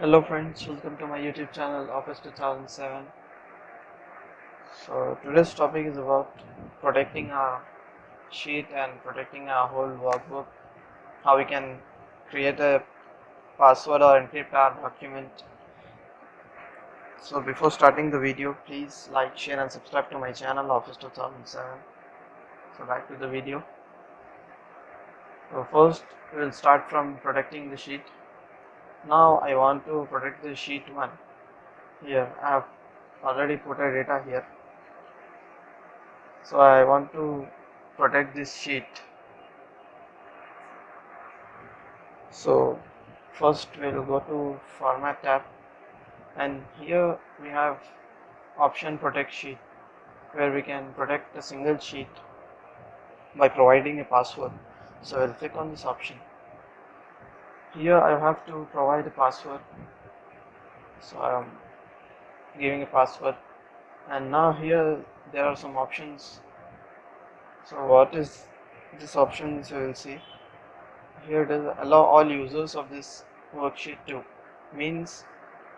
Hello friends, welcome to my YouTube channel Office 2007. So today's topic is about protecting our sheet and protecting our whole workbook. How we can create a password or encrypt our document. So before starting the video, please like, share and subscribe to my channel Office 2007. So back to the video. So first we will start from protecting the sheet now I want to protect the sheet 1 here I have already put a data here. So I want to protect this sheet. So first we will go to format tab. And here we have option protect sheet where we can protect a single sheet by providing a password. So I will click on this option here I have to provide a password. So I am giving a password. And now here there are some options. So what is this option so you will see? Here it is allow all users of this worksheet to. Means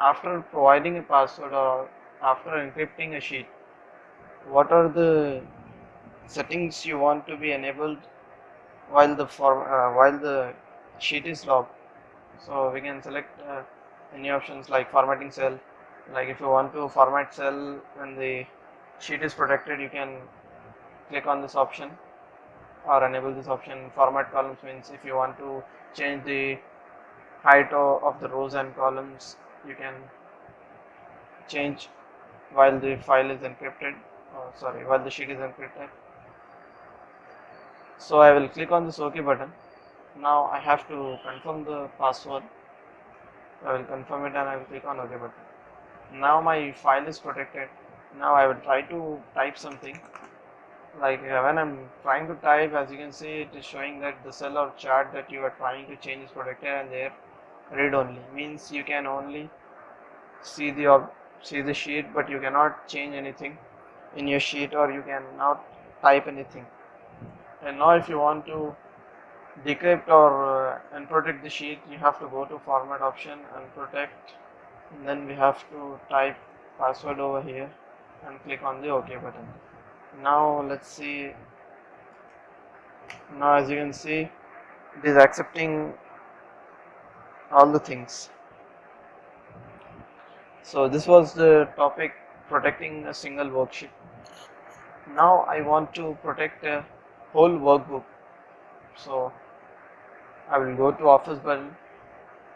after providing a password or after encrypting a sheet what are the settings you want to be enabled while the for uh, while the sheet is logged so we can select uh, any options like formatting cell. Like if you want to format cell when the sheet is protected you can click on this option or enable this option. Format columns means if you want to change the height of the rows and columns you can change while the file is encrypted. Oh, sorry while the sheet is encrypted. So I will click on this OK button now I have to confirm the password. I will confirm it and I will click on OK button. Now my file is protected. Now I will try to type something. Like uh, when I'm trying to type as you can see it is showing that the cell or chart that you are trying to change is protected and there read only. Means you can only see the see the sheet but you cannot change anything in your sheet or you cannot type anything. And now if you want to decrypt or uh, unprotect the sheet you have to go to format option and protect. And then we have to type password over here and click on the ok button. Now let's see. Now as you can see it is accepting all the things. So this was the topic protecting a single worksheet. Now I want to protect a whole workbook. So I will go to office button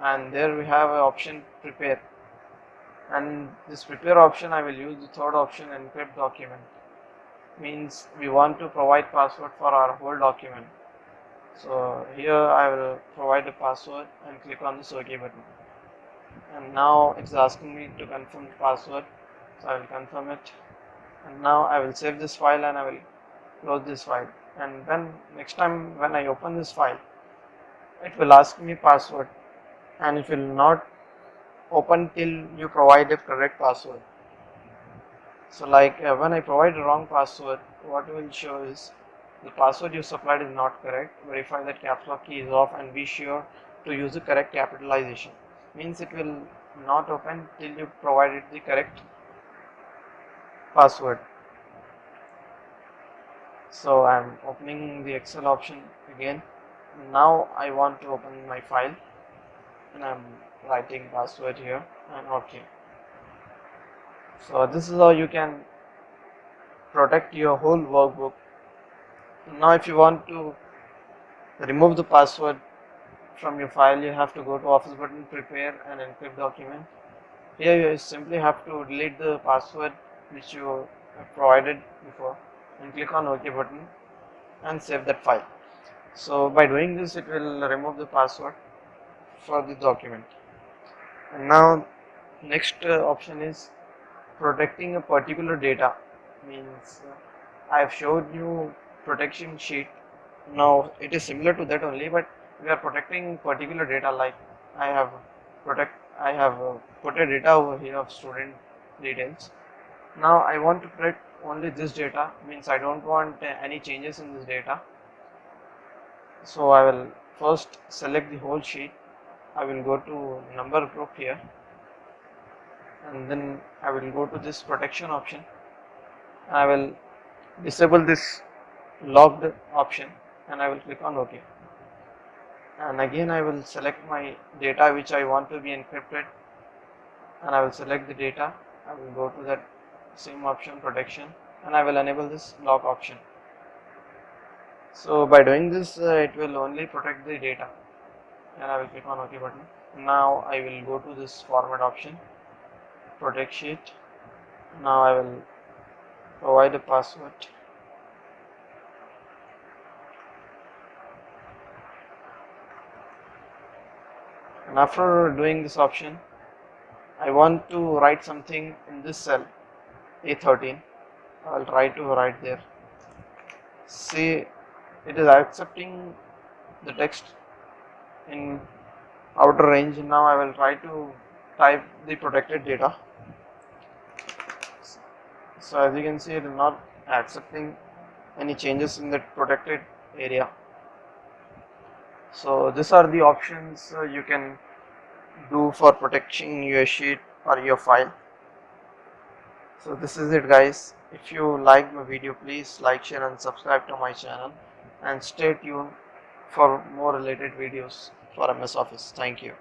and there we have an option prepare. And this prepare option I will use the third option encrypt document. Means we want to provide password for our whole document. So here I will provide the password and click on this OK button. And now it's asking me to confirm the password so I will confirm it. And now I will save this file and I will close this file. And when next time when I open this file it will ask me password and it will not open till you provide a correct password. So like uh, when I provide a wrong password what will show is the password you supplied is not correct. Verify that caps lock key is off and be sure to use the correct capitalization. Means it will not open till you provided the correct password. So I'm opening the Excel option again now I want to open my file. And I'm writing password here. And ok. So this is how you can protect your whole workbook. Now if you want to remove the password from your file you have to go to office button prepare and encrypt document. Here you simply have to delete the password which you provided before and click on ok button and save that file so by doing this it will remove the password for the document. And now next uh, option is protecting a particular data. Means uh, I have showed you protection sheet. Now it is similar to that only but we are protecting particular data like I have protect I have uh, put a data over here of student details. Now I want to protect only this data. Means I don't want uh, any changes in this data so I will first select the whole sheet. I will go to number group here. And then I will go to this protection option. I will disable this locked option and I will click on OK. And again I will select my data which I want to be encrypted. And I will select the data. I will go to that same option protection. And I will enable this lock option so by doing this uh, it will only protect the data. And I will click on OK button. Now I will go to this format option. Protect sheet. Now I will provide a password. And after doing this option I want to write something in this cell A13 I'll try to write there. See it is accepting the text in outer range. Now I will try to type the protected data. So as you can see it is not accepting any changes in the protected area. So these are the options uh, you can do for protecting your sheet or your file. So this is it guys. If you like my video please like share and subscribe to my channel and stay tuned for more related videos for MS Office. Thank you